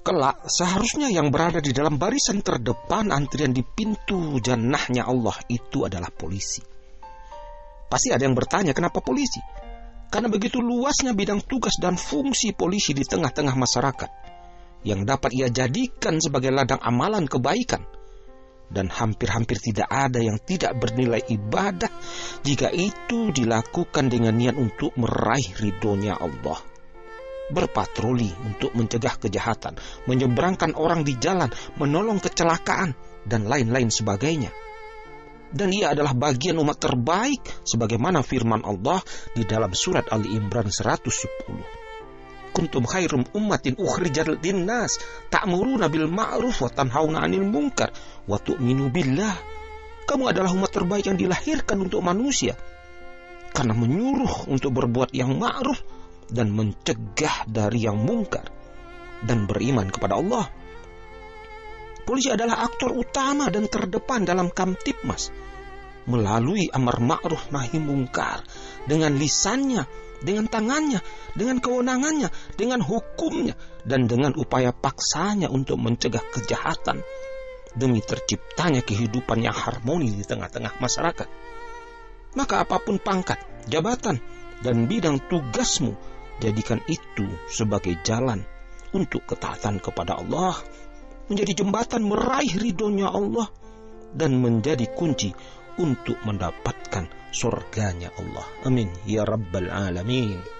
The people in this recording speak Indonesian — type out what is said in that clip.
kelak seharusnya yang berada di dalam barisan terdepan antrian di pintu jannahnya Allah itu adalah polisi. Pasti ada yang bertanya kenapa polisi? Karena begitu luasnya bidang tugas dan fungsi polisi di tengah-tengah masyarakat yang dapat ia jadikan sebagai ladang amalan kebaikan dan hampir-hampir tidak ada yang tidak bernilai ibadah jika itu dilakukan dengan niat untuk meraih ridhonya Allah berpatroli untuk mencegah kejahatan, menyeberangkan orang di jalan, menolong kecelakaan, dan lain-lain sebagainya. Dan ia adalah bagian umat terbaik sebagaimana firman Allah di dalam surat Ali Imran 110. Kuntum khairum ummatin ukhrijat linnas ta'muruna bil ma'ruf wa tanhauna 'anil munkar wa tu'minu billah. Kamu adalah umat terbaik yang dilahirkan untuk manusia karena menyuruh untuk berbuat yang ma'ruf dan mencegah dari yang mungkar dan beriman kepada Allah. Polisi adalah aktor utama dan terdepan dalam Kamtipmas melalui amar ma'ruf nahi mungkar dengan lisannya, dengan tangannya, dengan kewenangannya, dengan hukumnya dan dengan upaya paksanya untuk mencegah kejahatan demi terciptanya kehidupan yang harmoni di tengah-tengah masyarakat. Maka apa pun pangkat, jabatan, dan bidang tugasmu Jadikan itu sebagai jalan untuk ketaatan kepada Allah, menjadi jembatan meraih ridhonya Allah, dan menjadi kunci untuk mendapatkan surganya Allah. Amin. Ya Rabbal Alamin.